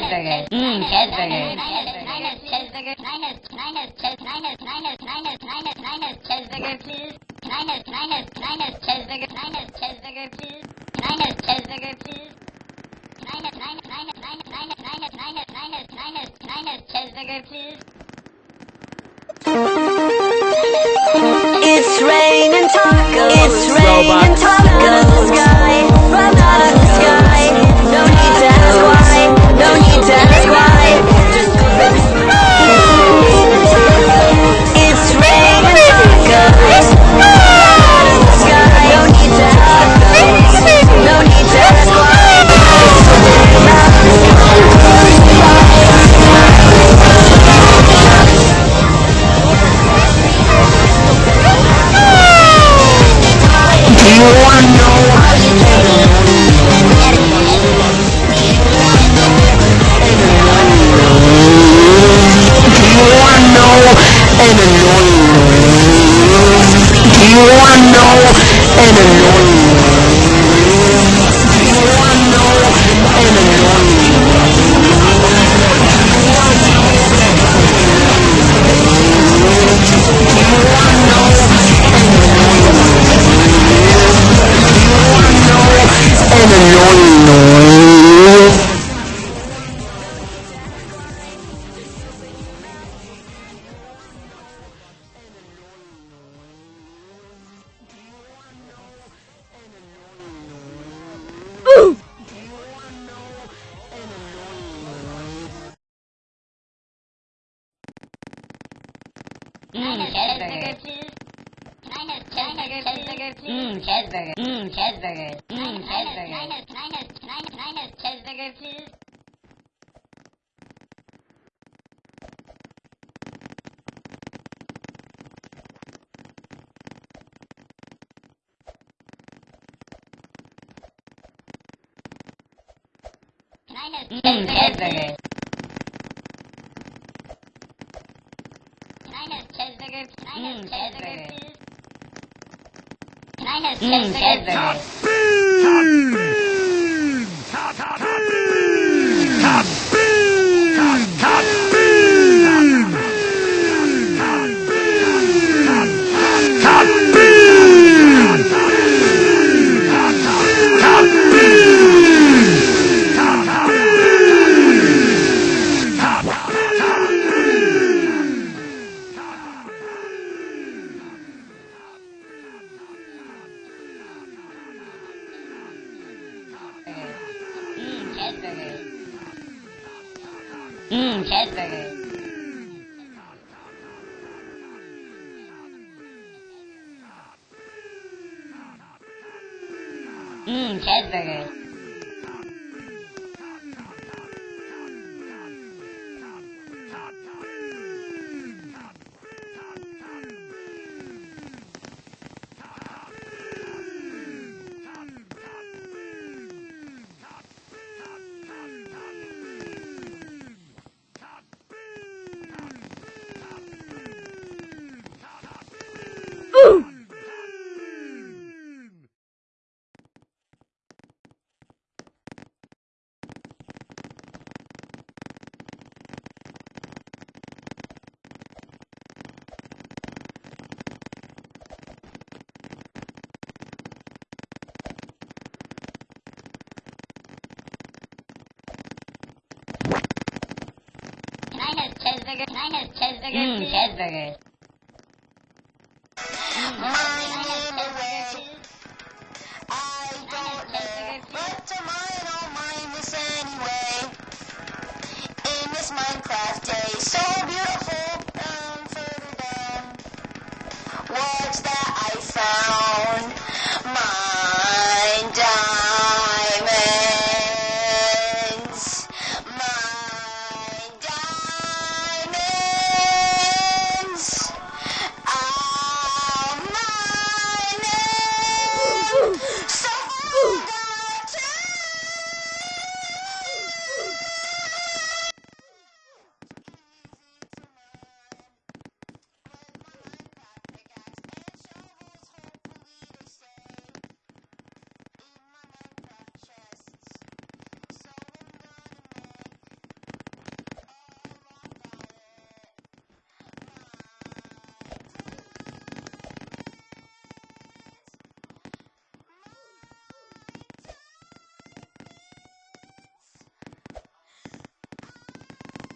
Mm, cheeseburger. Mm, cheeseburger. Mm, cheeseburger. Mm, cheeseburger. Mm, cheeseburger. Mm, cheeseburger. It's raining tacos. It's raining tacos. Out of Mm, cheeseburger. Mm, cheeseburger. Mm, cheeseburger. Mm, cheeseburger. Cheeseburger, Can I have, can I have, can I have, can I have cheeseburger, please. Mm, cheeseburger. Cheeseburger. Mm, cheeseburger. have cheeseburger. Mm, Mm, cheeseburger. Cheeseburger. Mm, cheeseburger. I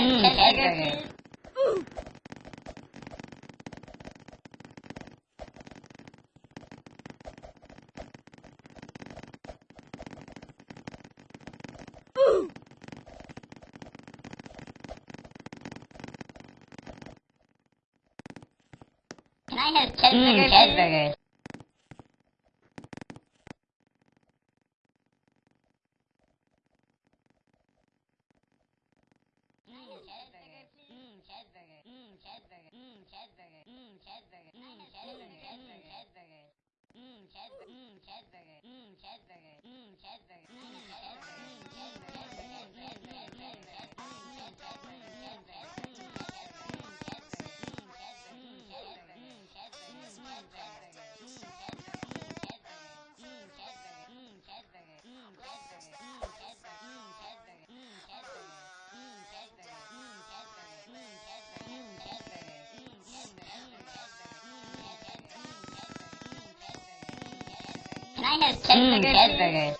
Mm, Can I have cheeseburgers? Mm, cheeseburgers. cheeseburger, mmm, cheeseburger, mmm, cheeseburger, mmm, cheeseburger, mmm, cheeseburger, mmm, cheeseburger. Mmm, cheeseburger, mmm, cheeseburger, mmm, cheeseburger, mmm, cheeseburger, mmm, cheeseburger, mmm, cheeseburger. I have Ted mm, Burger. Ted Burger.